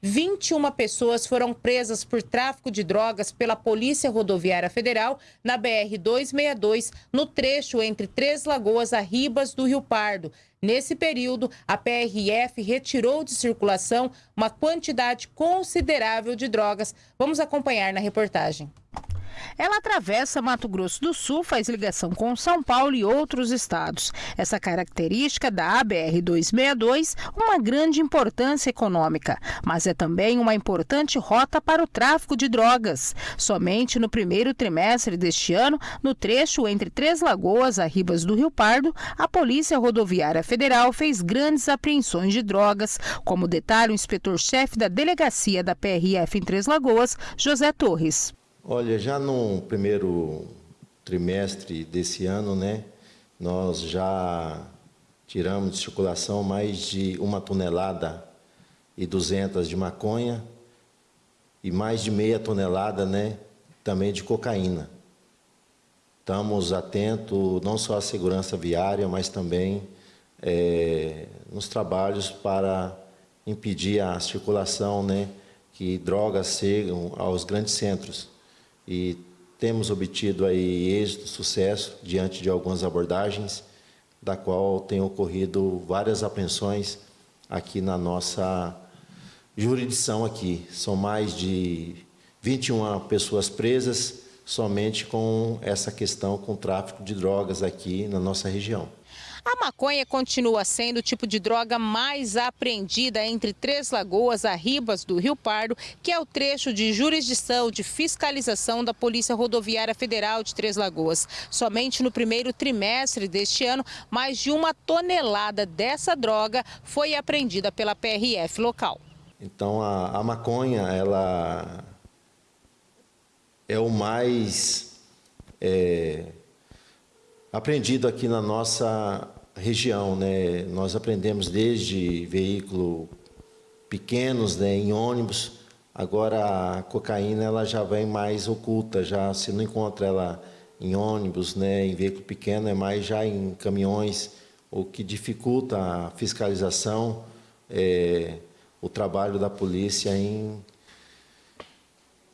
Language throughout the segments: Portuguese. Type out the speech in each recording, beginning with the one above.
21 pessoas foram presas por tráfico de drogas pela Polícia Rodoviária Federal na BR-262, no trecho entre Três Lagoas a Ribas do Rio Pardo. Nesse período, a PRF retirou de circulação uma quantidade considerável de drogas. Vamos acompanhar na reportagem. Ela atravessa Mato Grosso do Sul, faz ligação com São Paulo e outros estados. Essa característica da ABR-262 uma grande importância econômica, mas é também uma importante rota para o tráfico de drogas. Somente no primeiro trimestre deste ano, no trecho entre Três Lagoas a Ribas do Rio Pardo, a Polícia Rodoviária Federal fez grandes apreensões de drogas, como detalha o inspetor-chefe da delegacia da PRF em Três Lagoas, José Torres. Olha, já no primeiro trimestre desse ano, né, nós já tiramos de circulação mais de uma tonelada e duzentas de maconha e mais de meia tonelada, né, também de cocaína. Estamos atentos não só à segurança viária, mas também é, nos trabalhos para impedir a circulação, né, que drogas chegam aos grandes centros e temos obtido aí êxito, sucesso diante de algumas abordagens, da qual tem ocorrido várias apreensões aqui na nossa jurisdição aqui. São mais de 21 pessoas presas somente com essa questão com tráfico de drogas aqui na nossa região. A maconha continua sendo o tipo de droga mais apreendida entre Três Lagoas a Ribas do Rio Pardo, que é o trecho de jurisdição de fiscalização da Polícia Rodoviária Federal de Três Lagoas. Somente no primeiro trimestre deste ano, mais de uma tonelada dessa droga foi apreendida pela PRF local. Então a, a maconha, ela é o mais é, aprendido aqui na nossa região, né? Nós aprendemos desde veículo pequenos, né, em ônibus. Agora a cocaína ela já vem mais oculta, já se não encontra ela em ônibus, né, em veículo pequeno, é mais já em caminhões, o que dificulta a fiscalização, é, o trabalho da polícia em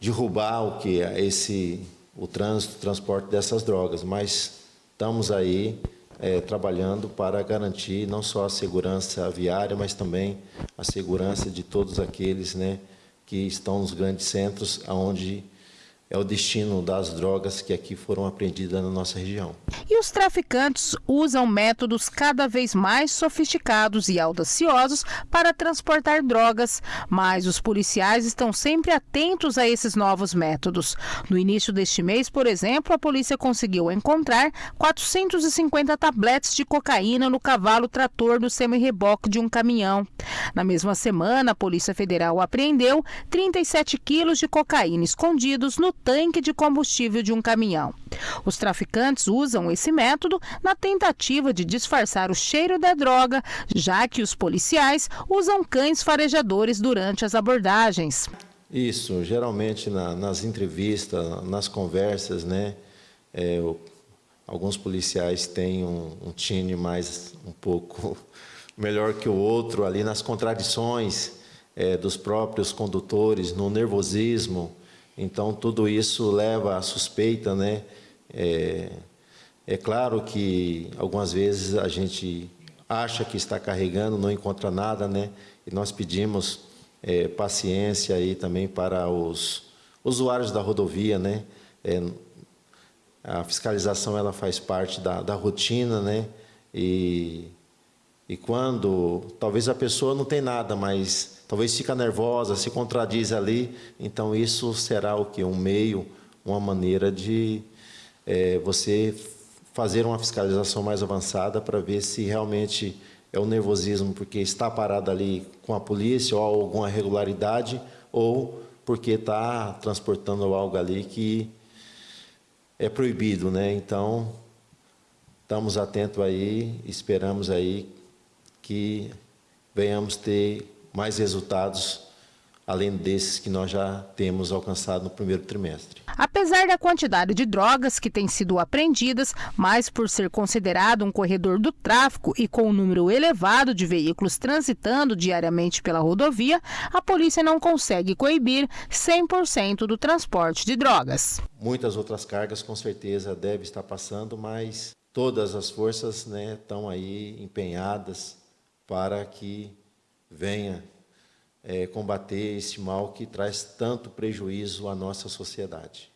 derrubar o que é esse o trânsito, o transporte dessas drogas, mas estamos aí é, trabalhando para garantir não só a segurança viária, mas também a segurança de todos aqueles né, que estão nos grandes centros, onde é o destino das drogas que aqui foram apreendidas na nossa região. E os traficantes usam métodos cada vez mais sofisticados e audaciosos para transportar drogas, mas os policiais estão sempre atentos a esses novos métodos. No início deste mês, por exemplo, a polícia conseguiu encontrar 450 tabletes de cocaína no cavalo trator do semi-reboque de um caminhão. Na mesma semana, a Polícia Federal apreendeu 37 quilos de cocaína escondidos no tanque de combustível de um caminhão. Os traficantes usam esse método na tentativa de disfarçar o cheiro da droga, já que os policiais usam cães farejadores durante as abordagens. Isso, geralmente na, nas entrevistas, nas conversas, né? É, alguns policiais têm um, um tine mais um pouco melhor que o outro ali nas contradições é, dos próprios condutores, no nervosismo. Então, tudo isso leva à suspeita, né? É, é claro que algumas vezes a gente acha que está carregando, não encontra nada, né? E nós pedimos é, paciência aí também para os usuários da rodovia, né? É, a fiscalização ela faz parte da, da rotina, né? E, e quando talvez a pessoa não tem nada, mas talvez fica nervosa, se contradiz ali, então isso será o que? Um meio, uma maneira de é, você fazer uma fiscalização mais avançada para ver se realmente é o nervosismo porque está parado ali com a polícia ou alguma irregularidade ou porque está transportando algo ali que é proibido, né? Então, estamos atentos aí, esperamos aí que venhamos ter mais resultados além desses que nós já temos alcançado no primeiro trimestre. Apesar da quantidade de drogas que têm sido apreendidas, mas por ser considerado um corredor do tráfico e com um número elevado de veículos transitando diariamente pela rodovia, a polícia não consegue coibir 100% do transporte de drogas. Muitas outras cargas com certeza devem estar passando, mas todas as forças né, estão aí empenhadas para que venha é, combater esse mal que traz tanto prejuízo à nossa sociedade.